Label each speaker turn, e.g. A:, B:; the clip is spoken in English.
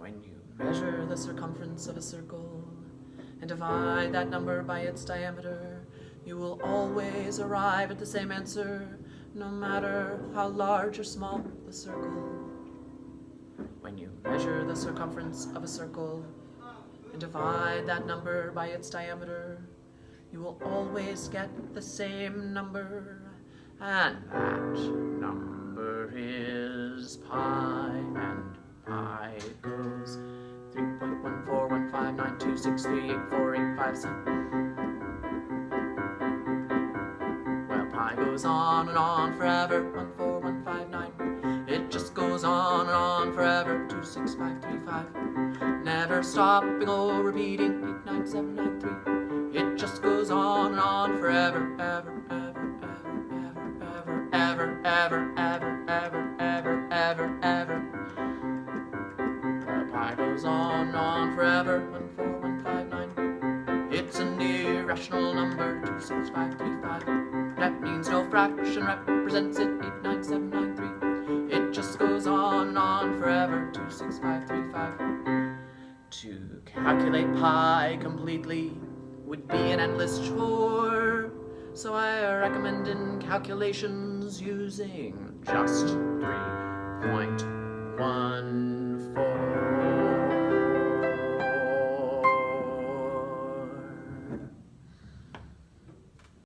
A: When you measure the circumference of a circle and divide that number by its diameter, you will always arrive at the same answer, no matter how large or small the circle. When you measure the circumference of a circle and divide that number by its diameter, you will always get the same number, and that number it goes. 3.1415926384857. Well, pi goes on and on forever. 14159. It just goes on and on forever. 26535. Never stopping or repeating. 89793. It just goes on and on forever. Ever, ever, ever, ever, ever, ever, ever, ever. Goes on and on forever, 14159. It's an irrational number, 26535. That means no fraction represents it, 89793. It just goes on and on forever, 26535. To calculate pi completely would be an endless chore, so I recommend in calculations using just three